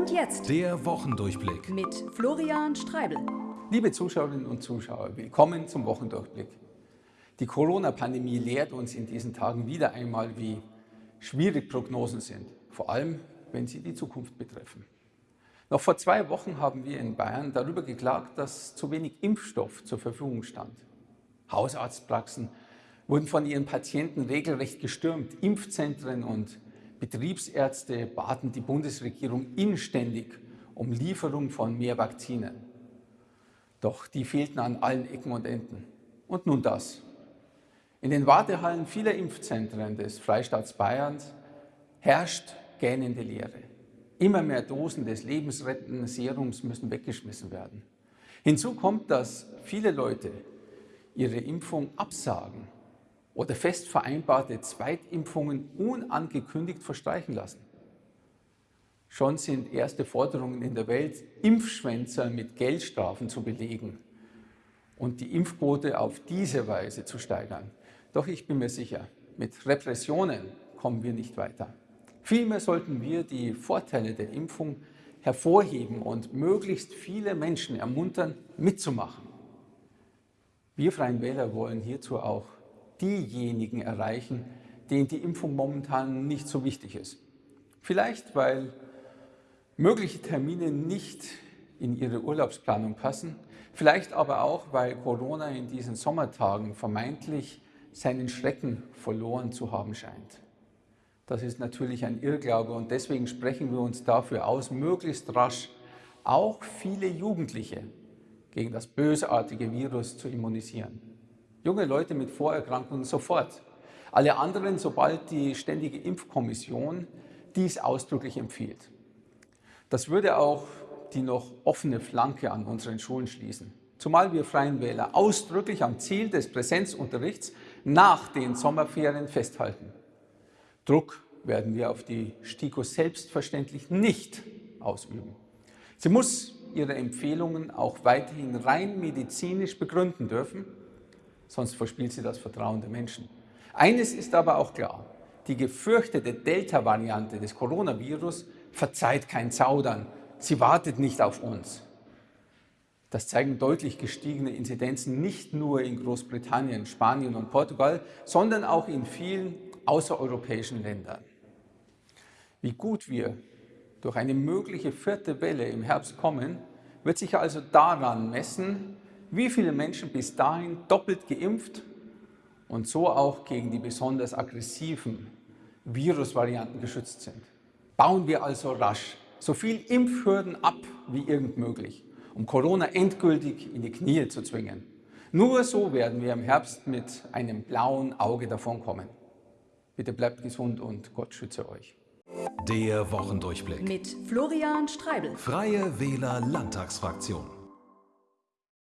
Und jetzt Der Wochendurchblick. mit Florian Streibel. Liebe Zuschauerinnen und Zuschauer, willkommen zum Wochendurchblick. Die Corona-Pandemie lehrt uns in diesen Tagen wieder einmal, wie schwierig Prognosen sind, vor allem wenn sie die Zukunft betreffen. Noch vor zwei Wochen haben wir in Bayern darüber geklagt, dass zu wenig Impfstoff zur Verfügung stand. Hausarztpraxen wurden von ihren Patienten regelrecht gestürmt. Impfzentren und Betriebsärzte baten die Bundesregierung inständig um Lieferung von mehr Vakzinen. Doch die fehlten an allen Ecken und Enden. Und nun das. In den Wartehallen vieler Impfzentren des Freistaats Bayerns herrscht gähnende Leere. Immer mehr Dosen des lebensrettenden Serums müssen weggeschmissen werden. Hinzu kommt, dass viele Leute ihre Impfung absagen oder fest vereinbarte Zweitimpfungen unangekündigt verstreichen lassen. Schon sind erste Forderungen in der Welt, Impfschwänzer mit Geldstrafen zu belegen und die Impfquote auf diese Weise zu steigern. Doch ich bin mir sicher, mit Repressionen kommen wir nicht weiter. Vielmehr sollten wir die Vorteile der Impfung hervorheben und möglichst viele Menschen ermuntern, mitzumachen. Wir Freien Wähler wollen hierzu auch diejenigen erreichen, denen die Impfung momentan nicht so wichtig ist. Vielleicht, weil mögliche Termine nicht in ihre Urlaubsplanung passen, vielleicht aber auch, weil Corona in diesen Sommertagen vermeintlich seinen Schrecken verloren zu haben scheint. Das ist natürlich ein Irrglaube und deswegen sprechen wir uns dafür aus, möglichst rasch auch viele Jugendliche gegen das bösartige Virus zu immunisieren. Junge Leute mit Vorerkrankungen sofort. Alle anderen, sobald die Ständige Impfkommission dies ausdrücklich empfiehlt. Das würde auch die noch offene Flanke an unseren Schulen schließen. Zumal wir Freien Wähler ausdrücklich am Ziel des Präsenzunterrichts nach den Sommerferien festhalten. Druck werden wir auf die STIKO selbstverständlich nicht ausüben. Sie muss ihre Empfehlungen auch weiterhin rein medizinisch begründen dürfen, sonst verspielt sie das Vertrauen der Menschen. Eines ist aber auch klar, die gefürchtete Delta-Variante des Coronavirus verzeiht kein Zaudern, sie wartet nicht auf uns. Das zeigen deutlich gestiegene Inzidenzen nicht nur in Großbritannien, Spanien und Portugal, sondern auch in vielen außereuropäischen Ländern. Wie gut wir durch eine mögliche vierte Welle im Herbst kommen, wird sich also daran messen, wie viele Menschen bis dahin doppelt geimpft und so auch gegen die besonders aggressiven Virusvarianten geschützt sind. Bauen wir also rasch so viel Impfhürden ab wie irgend möglich, um Corona endgültig in die Knie zu zwingen. Nur so werden wir im Herbst mit einem blauen Auge davonkommen. Bitte bleibt gesund und Gott schütze euch. Der Wochendurchblick. Mit Florian Streibel. Freie Wähler Landtagsfraktion.